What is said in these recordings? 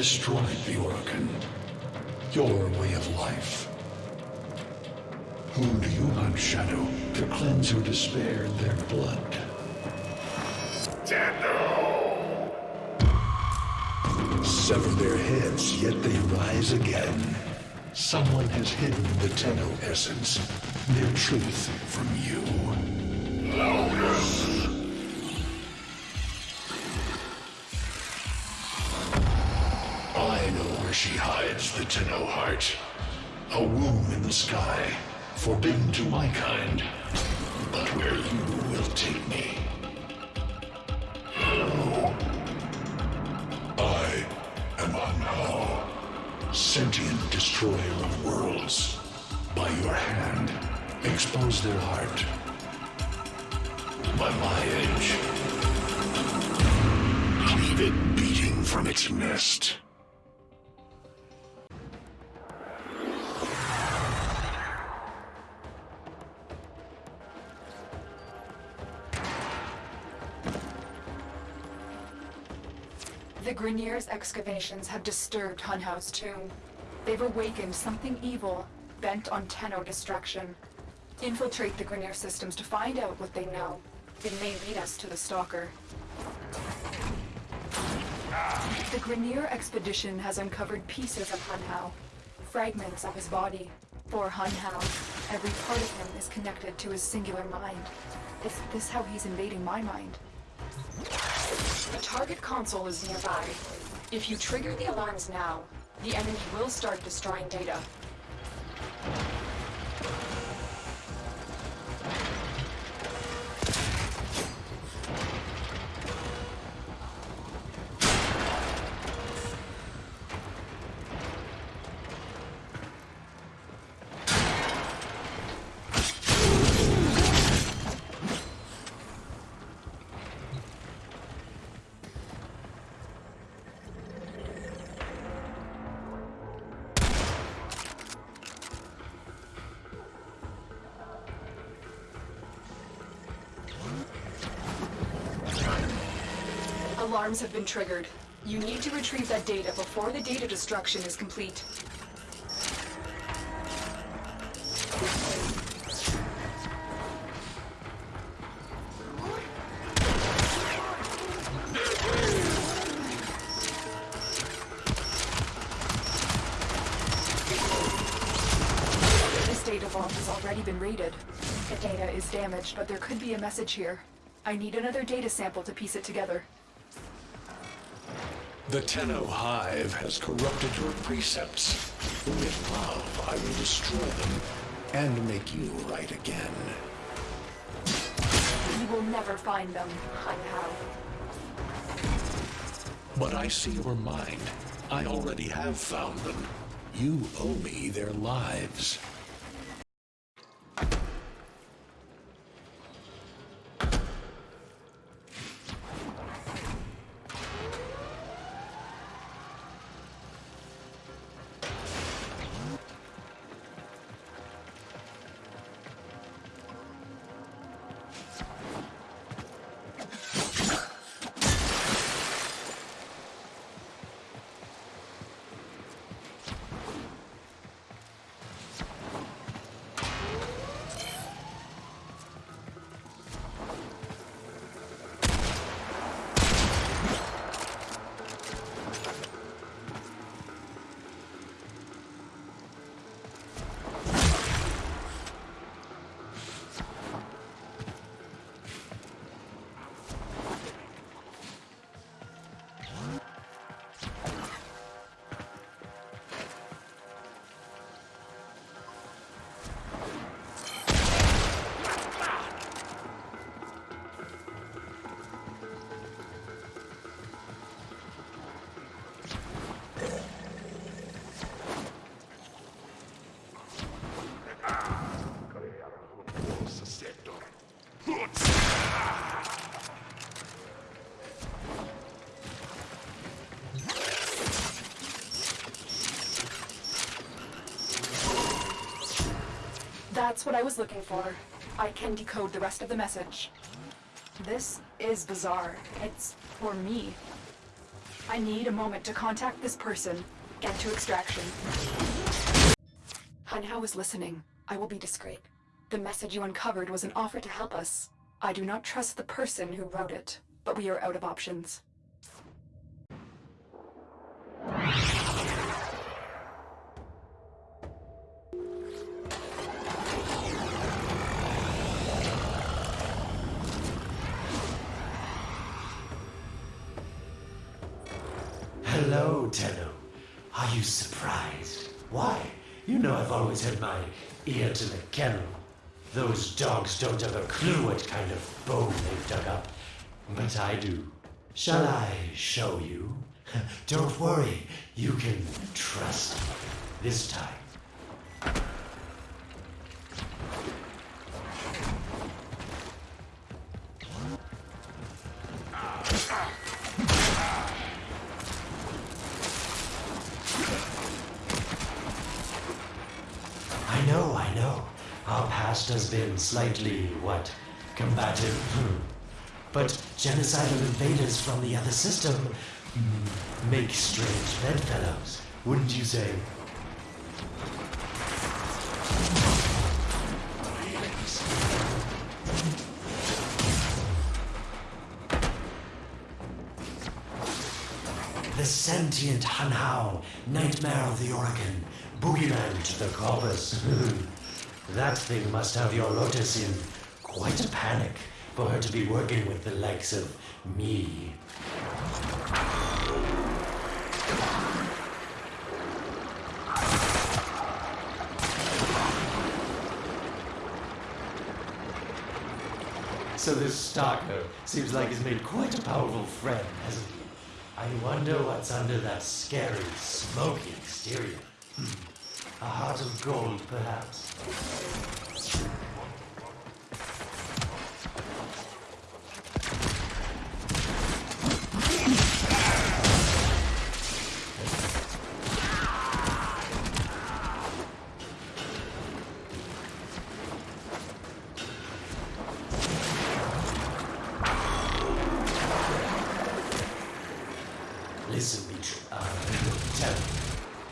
destroyed the Orokin. Your way of life. Who do you hunt, Shadow, to cleanse your despair their blood? Sever their heads, yet they rise again. Someone has hidden the Tenno essence, their truth from you. The Tenno heart. A womb in the sky, forbidden to my kind. But where you will take me. I am Hunhow, sentient destroyer of worlds. By your hand, expose their heart. By my edge, leave it beating from its nest. The Grineer's excavations have disturbed Hunhow's tomb. They've awakened something evil, bent on Tenno destruction. Infiltrate the Grineer systems to find out what they know. It may lead us to the Stalker. The Grineer expedition has uncovered pieces of Hunhow, fragments of his body. For Hunhow, every part of him is connected to his singular mind. Is this how he's invading my mind? The target console is nearby. If you trigger the alarms now, the enemy will start destroying data. Alarms have been triggered. You need to retrieve that data before the data destruction is complete. This data vault has already been raided. The data is damaged, but there could be a message here. I need another data sample to piece it together. The Tenno Hive has corrupted your precepts. With love, I will destroy them and make you right again. You will never find them, Hunhow. But I see your mind. I already have found them. You owe me their lives. That's what I was looking for. I can decode the rest of the message. This is bizarre. It's for me. I need a moment to contact this person. Get to extraction. Hunhow is listening. I will be discreet. The message you uncovered was an offer to help us. I do not trust the person who wrote it, but we are out of options. Are you surprised? Why? You know I've always had my ear to the kennel. Those dogs don't have a clue what kind of bone they've dug up. But I do. Shall I show you? Don't worry, you can trust me. This time. I know, I know. Our past has been slightly, what, combative. Hmm. But genocidal invaders from the other system hmm, make strange bedfellows, wouldn't you say? The sentient Hunhow, nightmare of the Orokin, boogeyman to the corpus. that thing must have your Lotus in quite a panic for her to be working with the likes of me. So this stalker seems like he's made quite a powerful friend, hasn't he? I wonder what's under that scary, smoky exterior. Hmm. A heart of gold, perhaps. Listen, Mitch. Uh, tell me.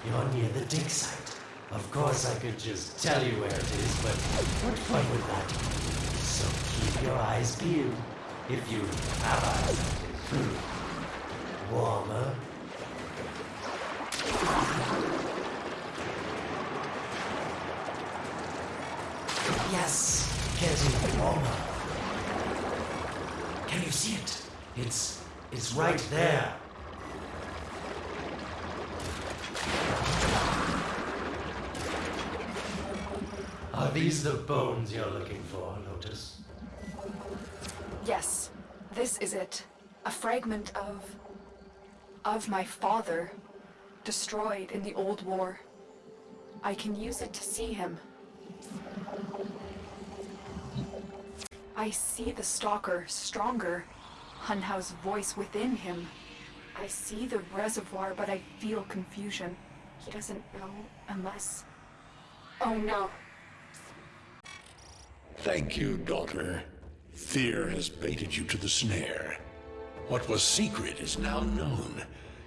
You're near the dig site. Of course, I could just tell you where it is, but what fun with that? So keep your eyes peeled. If you have eyes. Hmm. Warmer. Yes, getting warmer. Can you see it? It's it's right there. Are these the bones you're looking for, Lotus? Yes, this is it. A fragment of. of my father. Destroyed in the old war. I can use it to see him. I see the stalker stronger. Hunhow's voice within him. I see the reservoir, but I feel confusion. He doesn't know unless. Oh no. Thank you, daughter. Fear has baited you to the snare. What was secret is now known.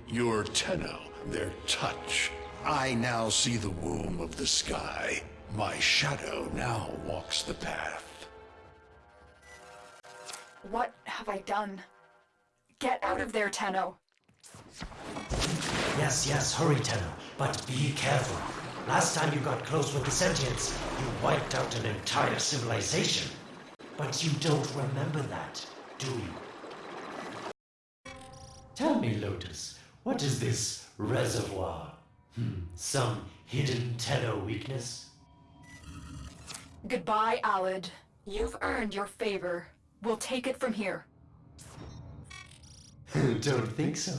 Your Tenno, their touch. I now see the womb of the sky. My shadow now walks the path. What have I done? Get out of there, Tenno. Yes, yes, hurry, Tenno. But be careful. Last time you got close with the sentients, you wiped out an entire civilization. But you don't remember that, do you? Tell me, Lotus, what is this reservoir? Hmm, some hidden Tenno weakness? Goodbye, Alad. You've earned your favor. We'll take it from here. Don't think so.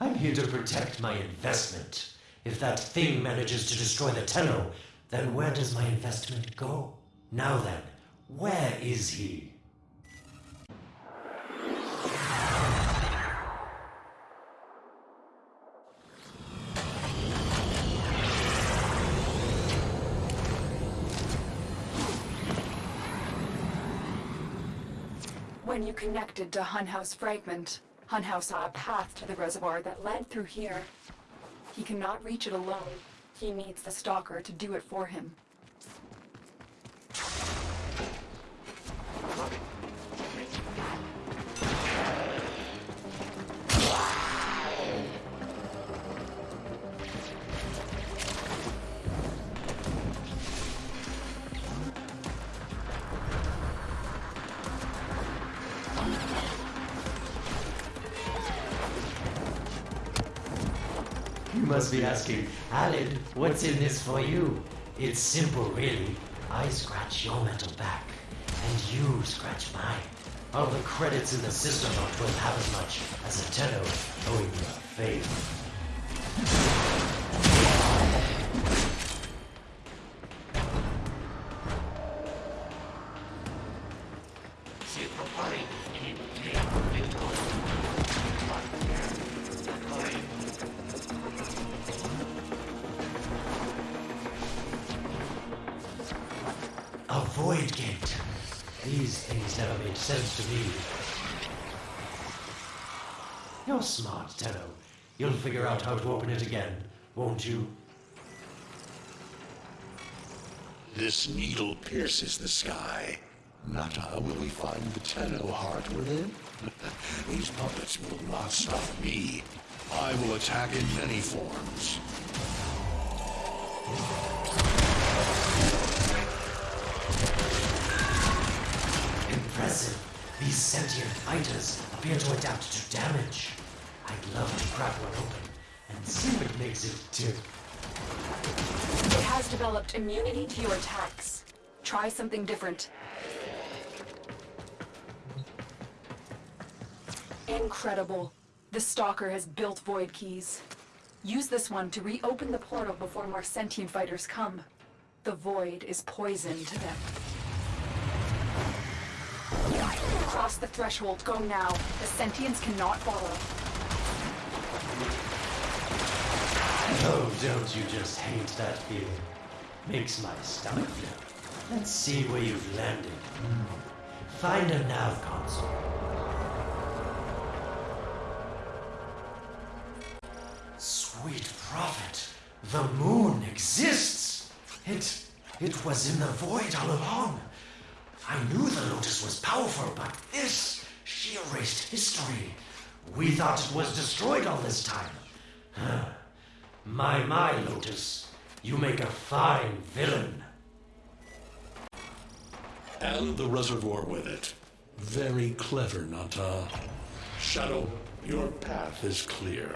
I'm here to protect my investment. If that thing manages to destroy the Tenno, then where does my investment go? Now then, where is he? You connected to Hunhow's fragment, Hunhow saw a path to the reservoir that led through here. He cannot reach it alone. He needs the Stalker to do it for him. Must be asking, Alad, what's in this for you? It's simple, really. I scratch your metal back, and you scratch mine. All the credits in the system aren't worth half as much as a tenno owing you a favor. Figure out how to open it again, won't you? This needle pierces the sky. Natah, will we find the Tenno heart within? These puppets will not stop me. I will attack in many forms. Impressive. These sentient fighters appear to adapt to damage. I'd love to crack one open and see what makes it tick. It has developed immunity to your attacks. Try something different. Incredible. The Stalker has built void keys. Use this one to reopen the portal before more sentient fighters come. The void is poison to them. Cross the threshold. Go now. The sentients cannot follow. Oh, don't you just hate that feeling? Makes my stomach flip. Let's see where you've landed. Hmm. Find a nav console. Sweet prophet, the moon exists. It, it was in the void all along. I knew the Lotus was powerful, but this, she erased history. We thought it was destroyed all this time. Huh. My, my, Lotus. You make a fine villain. And the reservoir with it. Very clever, Natah. Shadow, your path is clear.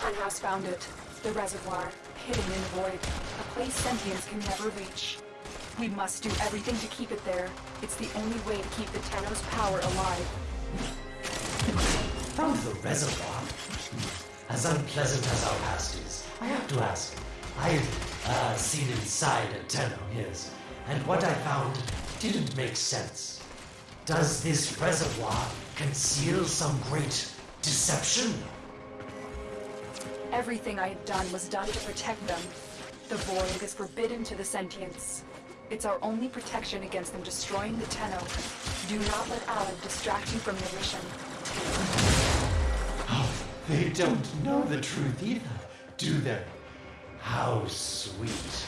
Hunhow's found it. The reservoir, hidden in the void. A place sentients can never reach. We must do everything to keep it there. It's the only way to keep the Tenno's power alive. Found the reservoir. As unpleasant as our past is, I have to ask. I've uh, seen inside a Tenno, yes, and what I found didn't make sense. Does this reservoir conceal some great deception? Everything I had done was done to protect them. The void is forbidden to the sentients. It's our only protection against them destroying the Tenno. Do not let Alad distract you from your mission. They don't know the truth either, do they? How sweet.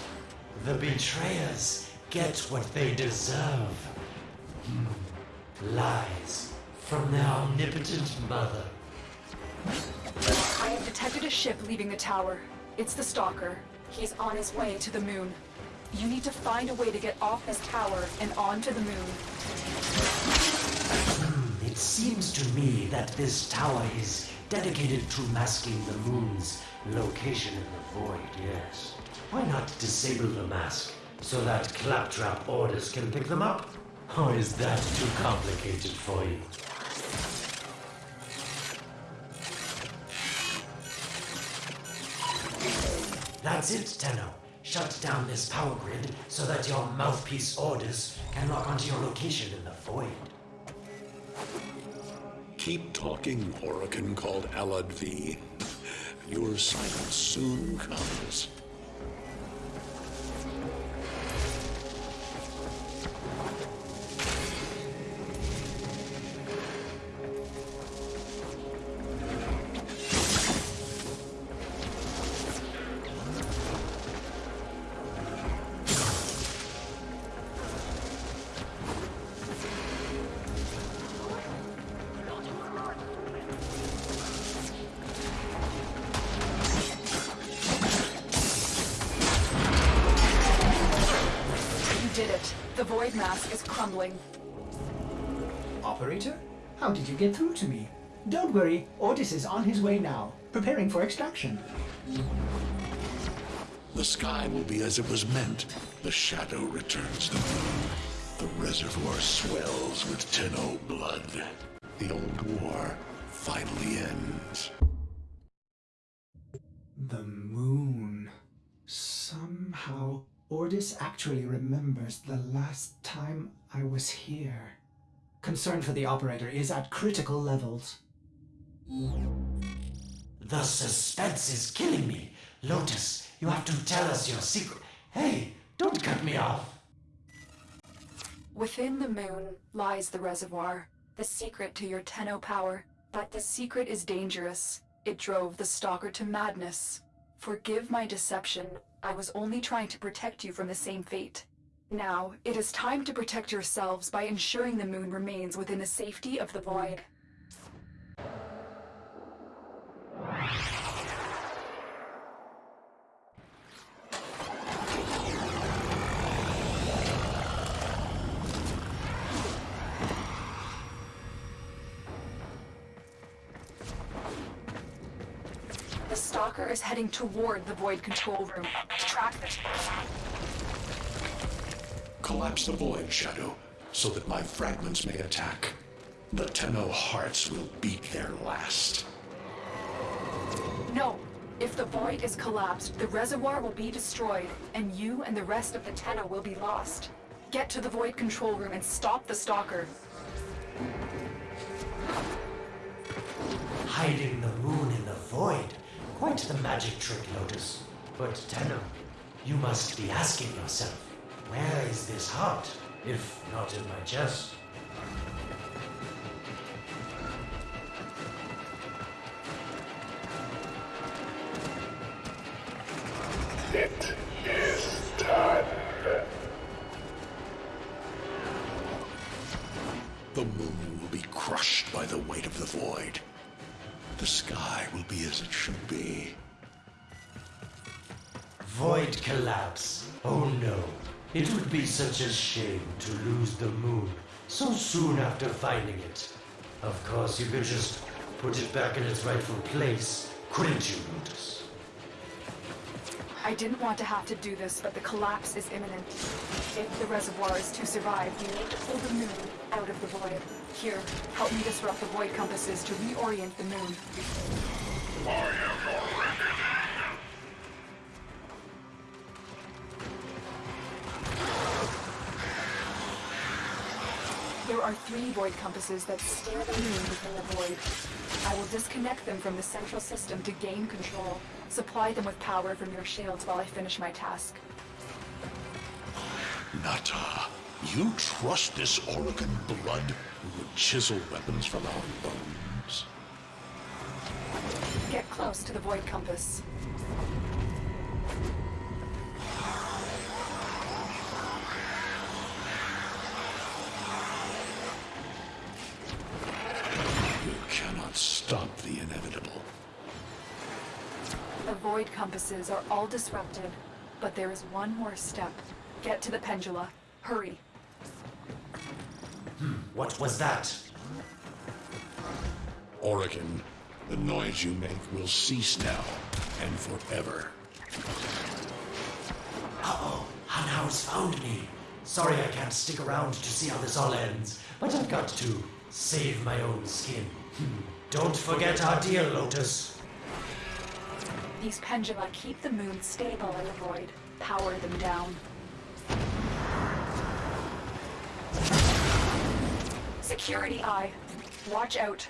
The betrayers get what they deserve. Hmm. Lies from their omnipotent mother. I have detected a ship leaving the tower. It's the Stalker. He's on his way to the moon. You need to find a way to get off this tower and onto the moon. It seems to me that this tower is dedicated to masking the moon's location in the void, yes. Why not disable the mask so that claptrap Ordis can pick them up? Or is that too complicated for you? That's it, Tenno. Shut down this power grid so that your mouthpiece Ordis can lock onto your location in the void. Keep talking, Oracle called Alad V. Your silence soon comes. Void mask is crumbling. Operator? How did you get through to me? Don't worry, Ordis is on his way now, preparing for extraction. The sky will be as it was meant. The shadow returns the moon. The reservoir swells with Tenno blood. The old war finally ends. Ordis actually remembers the last time I was here. Concern for the operator is at critical levels. The suspense is killing me. Lotus, you have to tell us your secret. Hey, don't cut me off. Within the moon lies the reservoir, the secret to your Tenno power. But the secret is dangerous. It drove the Stalker to madness. Forgive my deception. I was only trying to protect you from the same fate. Now, it is time to protect yourselves by ensuring the moon remains within the safety of the void. Heading toward the Void control room. Track the... Collapse the void, Shadow, so that my fragments may attack. The Tenno hearts will beat their last. No! If the Void is collapsed, the reservoir will be destroyed, and you and the rest of the Tenno will be lost. Get to the Void control room and stop the Stalker. Hiding the moon in the void. Quite the magic trick, Lotus. But Tenno, you must be asking yourself, where is this heart, if not in my chest? Such a shame to lose the moon so soon after finding it. Of course, you could just put it back in its rightful place, couldn't you, Lotus? I didn't want to have to do this, but the collapse is imminent. If the reservoir is to survive, you need to pull the moon out of the void. Here, help me disrupt the void compasses to reorient the moon. There are three void compasses that the moon within the void. I will disconnect them from the central system to gain control. Supply them with power from your shields while I finish my task. Natah, you trust this Orokin blood who would chisel weapons from our bones? Get close to the void compass. Void are all disrupted, but there is one more step. Get to the pendula. Hurry. What was that? Orokin, the noise you make will cease now and forever. Uh-oh, Hunhow's found me. Sorry I can't stick around to see how this all ends, but I've got to save my own skin. Hmm. Don't forget our deal, Lotus. These pendula keep the moon stable in the void. Power them down. Security eye. Watch out.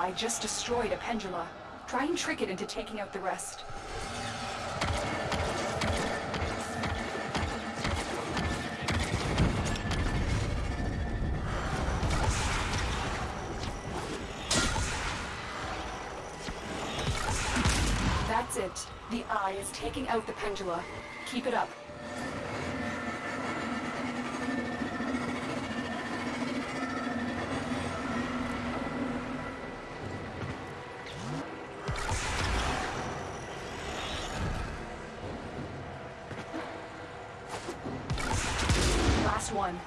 Eye just destroyed a pendula. Try and trick it into taking out the rest. That's it. The eye is taking out the pendula. Keep it up. On.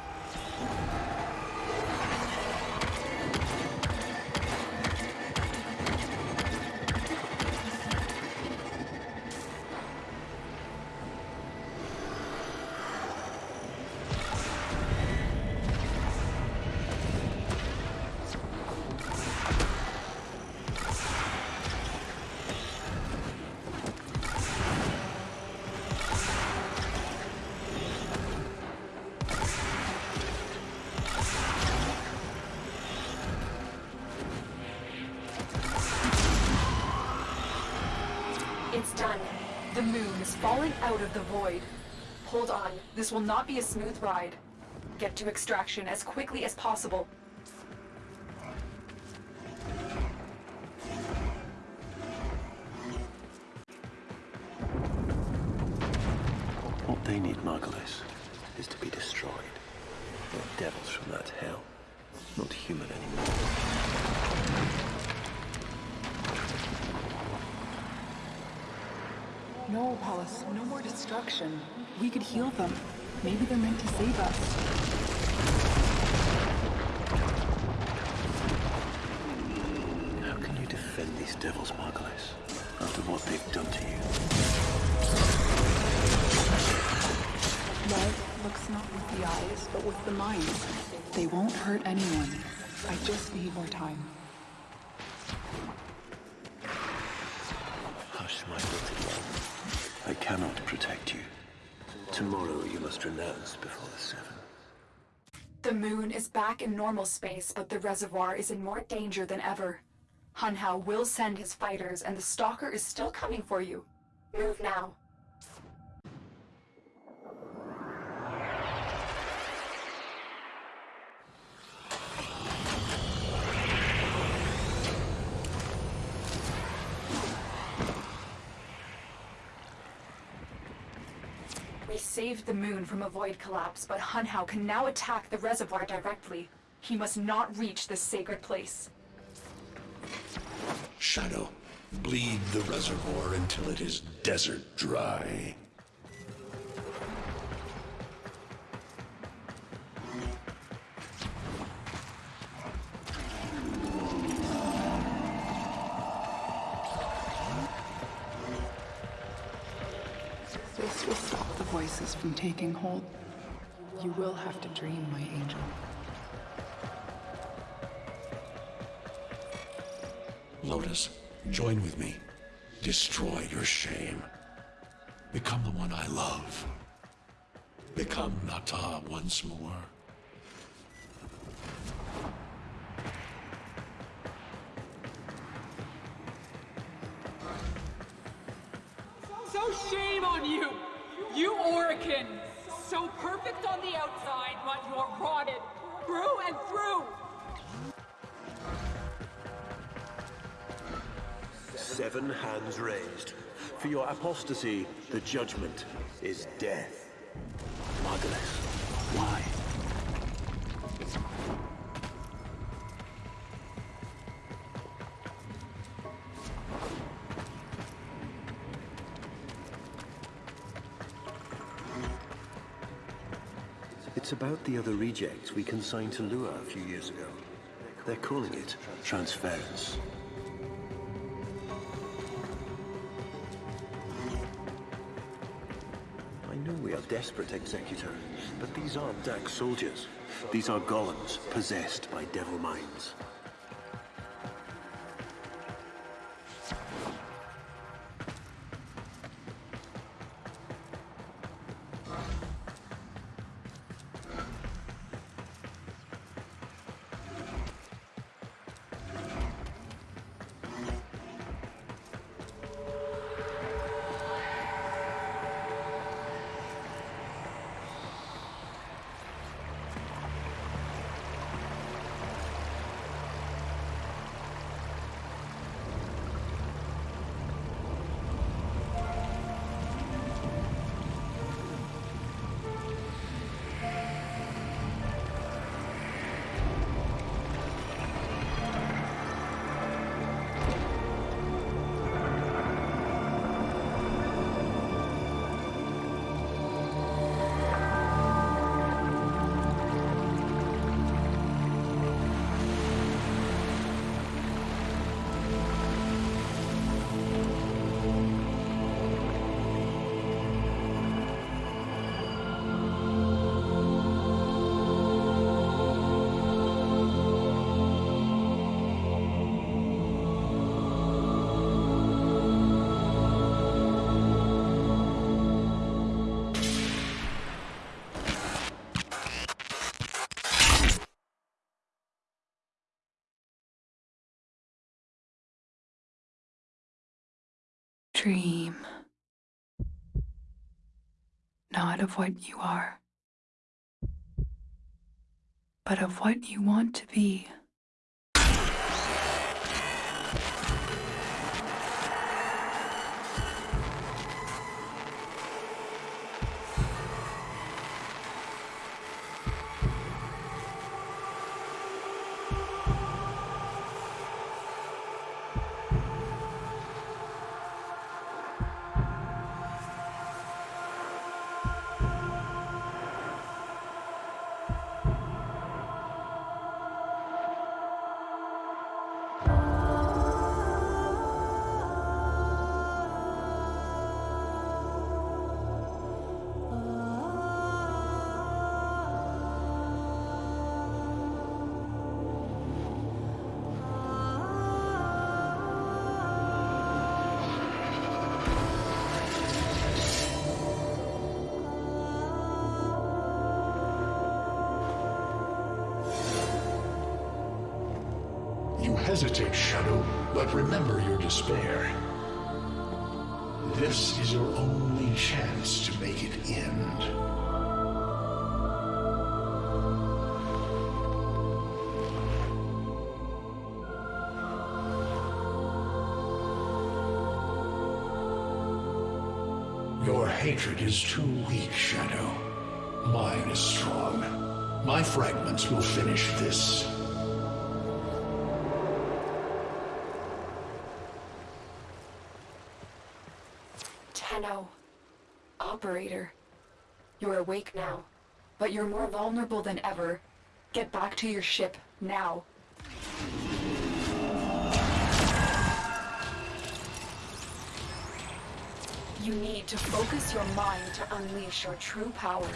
Falling out of the void. Hold on, this will not be a smooth ride. Get to extraction as quickly as possible. No, Ballas, no more destruction. We could heal them. Maybe they're meant to save us. How can you defend these devils, Margulis, after what they've done to you? Love looks not with the eyes, but with the mind. They won't hurt anyone. I just need more time. The moon is back in normal space, but the reservoir is in more danger than ever. Hunhow will send his fighters, and the Stalker is still coming for you. Move now. Saved the moon from a void collapse, but Hunhow can now attack the reservoir directly. He must not reach this sacred place. Shadow, bleed the reservoir until it is desert dry. Taking hold. You will have to dream, my angel. Lotus, join with me. Destroy your shame. Become the one I love. Become Natah once more. So shame on you! You Orokin! So perfect on the outside, but you're rotted through and through! Seven hands raised. For your apostasy, the judgment is death. Margulis, why? About the other rejects we consigned to Lua a few years ago. They're calling it transference. I know we are desperate, Executor, but these aren't Dax soldiers. These are golems possessed by devil minds. Dream. Not of what you are, but of what you want to be. This is your only chance to make it end. Your hatred is too weak, Shadow. Mine is strong. My fragments will finish this. Now, but you're more vulnerable than ever. Get back to your ship, now. You need to focus your mind to unleash your true power.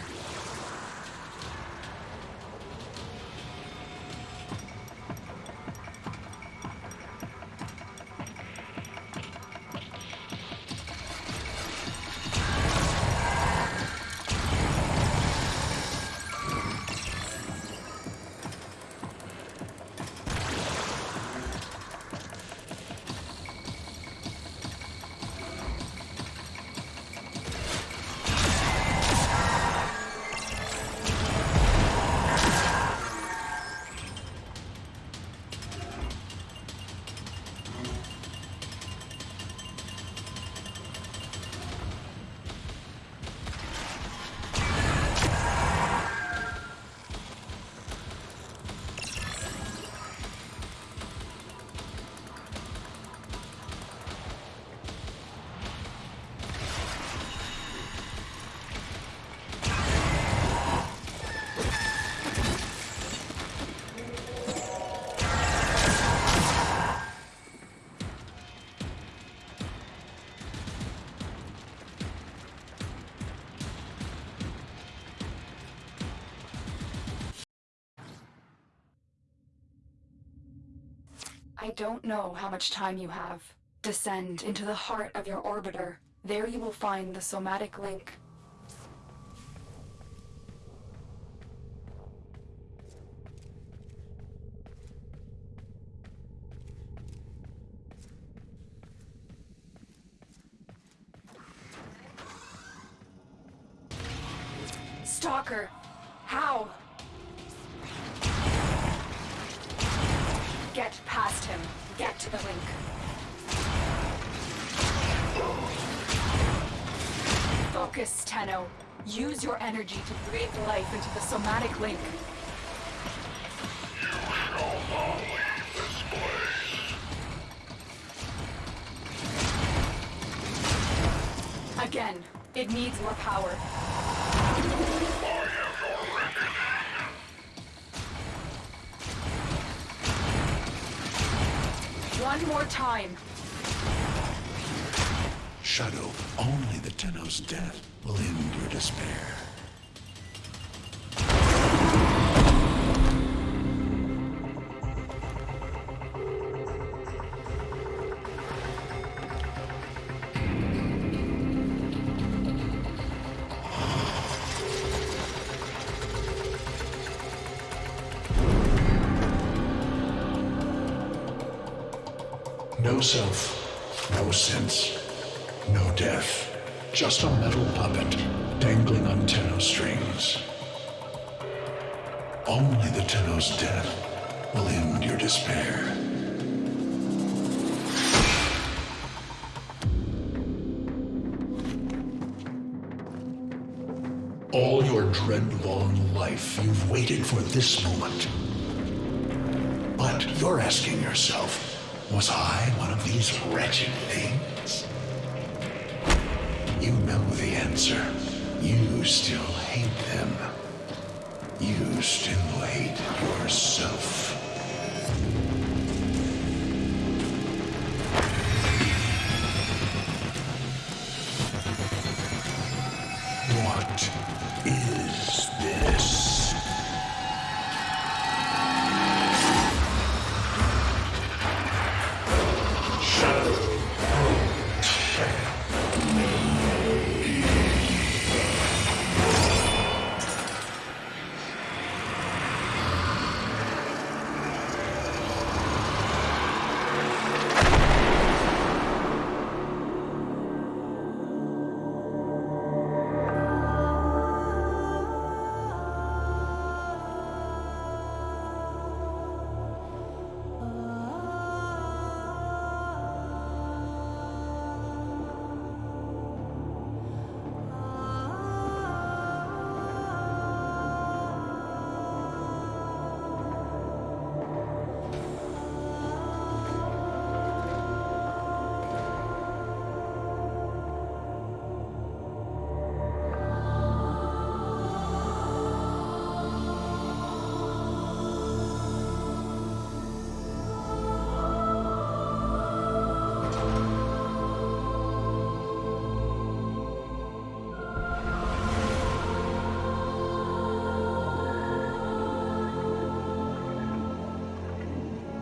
Don't know how much time you have. Descend into the heart of your orbiter. There you will find the somatic link. Stalker! How? Get to the link. Focus, Tenno. Use your energy to breathe life into the somatic link. Again, it needs more power. Tenno's death will end your despair. No self, no sense. No death. Just a metal puppet dangling on Tenno strings. Only the Tenno's death will end your despair. All your dread-long life, you've waited for this moment. But you're asking yourself, was I one of these wretched things? You know the answer. You still hate them. You still hate yourself.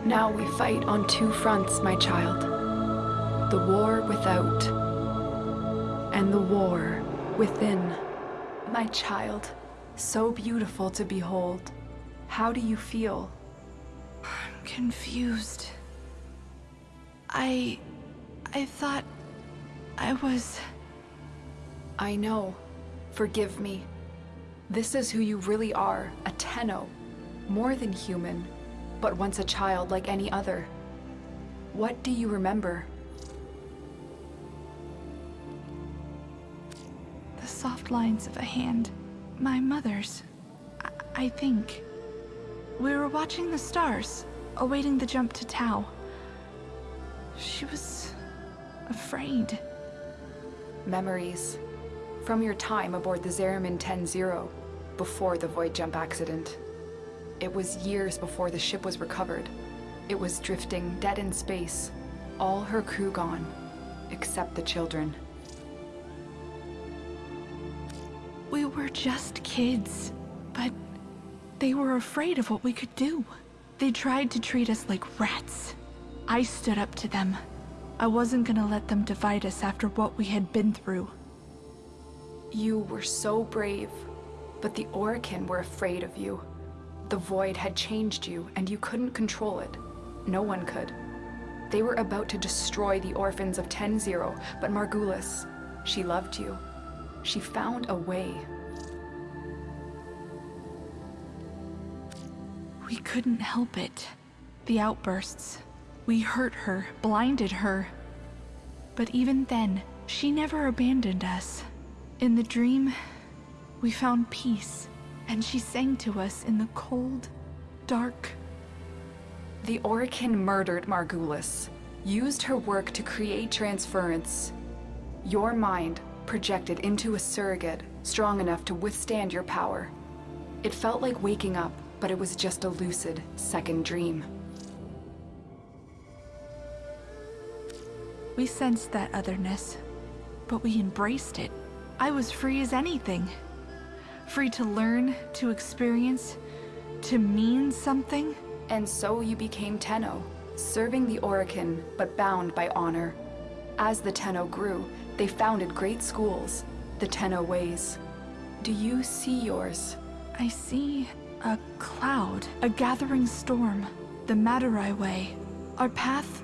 Now we fight on two fronts, my child. The war without, and the war within. My child, so beautiful to behold. How do you feel? I'm confused. I. I thought. I was. I know. Forgive me. This is who you really are, a Tenno. More than human, but once a child like any other. What do you remember? The soft lines of a hand. My mother's. I, I think. We were watching the stars, awaiting the jump to Tau. She was. afraid. Memories. From your time aboard the Zariman 10-0, before the void jump accident. It was years before the ship was recovered. It was drifting dead in space. All her crew gone, except the children. We were just kids, but they were afraid of what we could do. They tried to treat us like rats. I stood up to them. I wasn't gonna let them divide us after what we had been through. You were so brave, but the Orokin were afraid of you. The Void had changed you, and you couldn't control it. No one could. They were about to destroy the orphans of 10-0, but Margulis, she loved you. She found a way. We couldn't help it. The outbursts. We hurt her, blinded her. But even then, she never abandoned us. In the dream, we found peace, and she sang to us in the cold, dark. The Orokin murdered Margulis, used her work to create transference. Your mind projected into a surrogate strong enough to withstand your power. It felt like waking up, but it was just a lucid second dream. We sensed that otherness, but we embraced it. I was free as anything. Free to learn, to experience, to mean something. And so you became Tenno, serving the Orokin, but bound by honor. As the Tenno grew, they founded great schools, the Tenno Ways. Do you see yours? I see a cloud, a gathering storm, the Madurai Way. Our path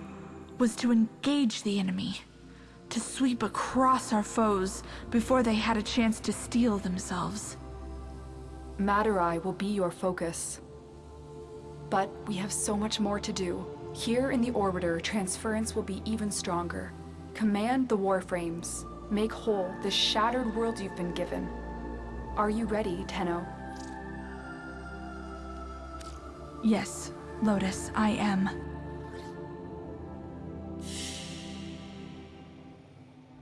was to engage the enemy, to sweep across our foes before they had a chance to steel themselves. Madurai will be your focus. But we have so much more to do. Here in the Orbiter, transference will be even stronger. Command the Warframes. Make whole the shattered world you've been given. Are you ready, Tenno? Yes, Lotus, I am.